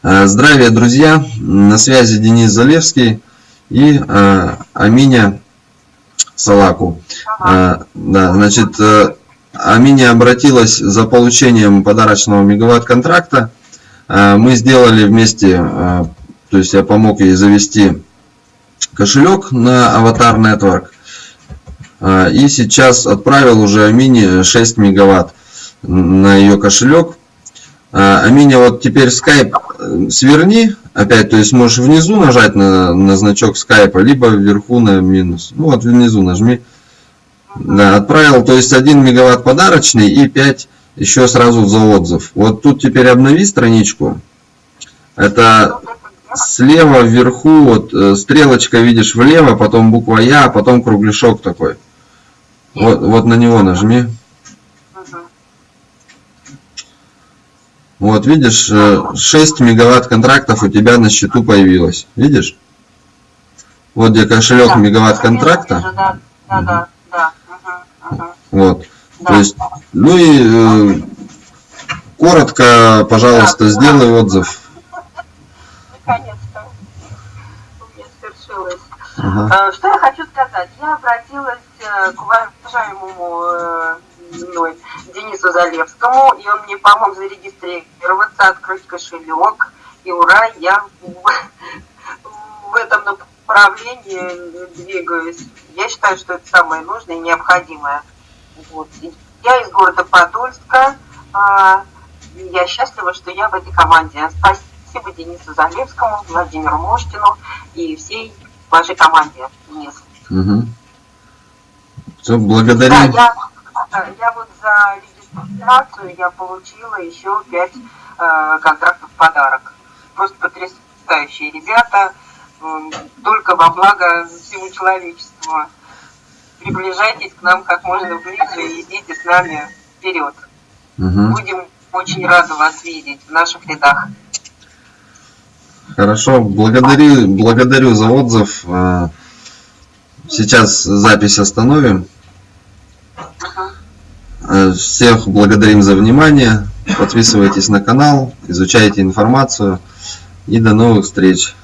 Э, здравия, друзья! На связи Денис Залевский и э, Аминя Салаку. Э, да, значит, э, Аминя обратилась за получением подарочного мегаватт-контракта. Э, мы сделали вместе, э, то есть я помог ей завести кошелек на Avatar Network. Э, и сейчас отправил уже Амине 6 мегаватт на ее кошелек. А, Аминя, вот теперь скайп э, сверни опять, то есть можешь внизу нажать на, на значок скайпа, либо вверху на минус. Ну вот внизу нажми. Да, отправил, то есть 1 мегаватт подарочный и 5 еще сразу за отзыв. Вот тут теперь обнови страничку. Это слева вверху, вот э, стрелочка видишь влево, потом буква Я, а потом кругляшок такой. Вот, вот на него нажми. Вот, видишь, 6 э, мегаватт контрактов у тебя на счету появилось. Видишь? Вот где кошелек да, мегаватт контракта. Вижу, да, да, да, да. Угу, угу. Вот. Да. То есть, ну и э, коротко, пожалуйста, да, сделай да. отзыв. Наконец-то. У меня свершилось. Ага. Э, что я хочу сказать? Я обратилась э, к уважаемому мной Денису Залевскому, и он мне помог зарегистрироваться, открыть кошелек, и ура, я в, в этом направлении двигаюсь. Я считаю, что это самое нужное и необходимое. Вот. Я из города Подольска. А, я счастлива, что я в этой команде. Спасибо Денису Залевскому, Владимиру Моштину и всей вашей команде, Денис. Угу. Все, благодарим. Да, я я вот за регистрацию я получила еще пять э, контрактов в подарок. Просто потрясающие ребята, э, только во благо всему человечеству. Приближайтесь к нам как можно ближе и идите с нами вперед. Угу. Будем очень рады вас видеть в наших рядах. Хорошо, благодарю, благодарю за отзыв. Э, сейчас запись остановим. Э, всех благодарим за внимание. Подписывайтесь на канал, изучайте информацию. И до новых встреч.